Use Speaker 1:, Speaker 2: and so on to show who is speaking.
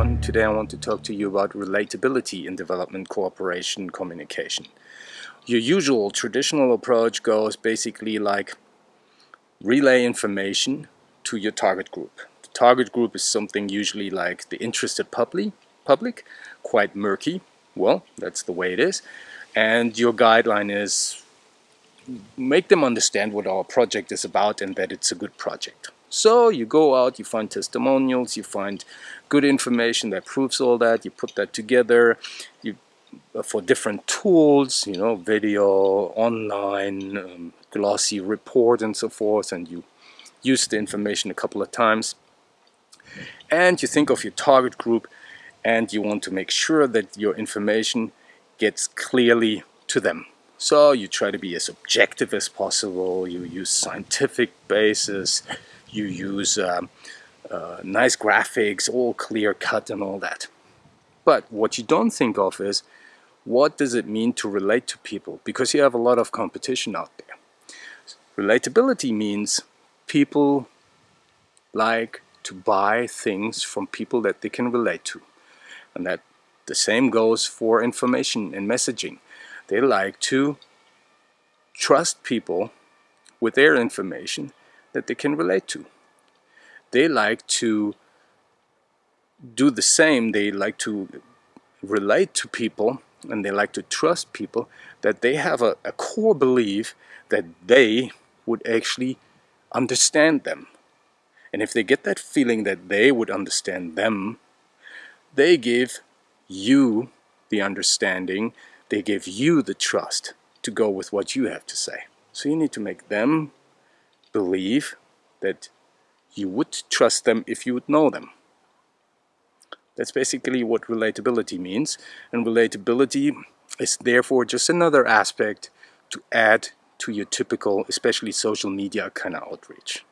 Speaker 1: everyone. Today I want to talk to you about relatability in development cooperation communication. Your usual traditional approach goes basically like relay information to your target group. The target group is something usually like the interested public, public, quite murky. Well, that's the way it is. And your guideline is make them understand what our project is about and that it's a good project. So you go out, you find testimonials, you find good information that proves all that, you put that together, you uh, for different tools, you know, video, online, um, glossy report and so forth, and you use the information a couple of times. And you think of your target group and you want to make sure that your information gets clearly to them. So you try to be as objective as possible, you use scientific basis, you use um, uh, nice graphics, all clear cut and all that. But what you don't think of is what does it mean to relate to people? Because you have a lot of competition out there. Relatability means people like to buy things from people that they can relate to. And that the same goes for information and messaging. They like to trust people with their information that they can relate to. They like to do the same. They like to relate to people and they like to trust people that they have a, a core belief that they would actually understand them. And if they get that feeling that they would understand them, they give you the understanding, they give you the trust to go with what you have to say. So you need to make them believe that you would trust them if you would know them. That's basically what relatability means. And relatability is therefore just another aspect to add to your typical, especially social media kind of outreach.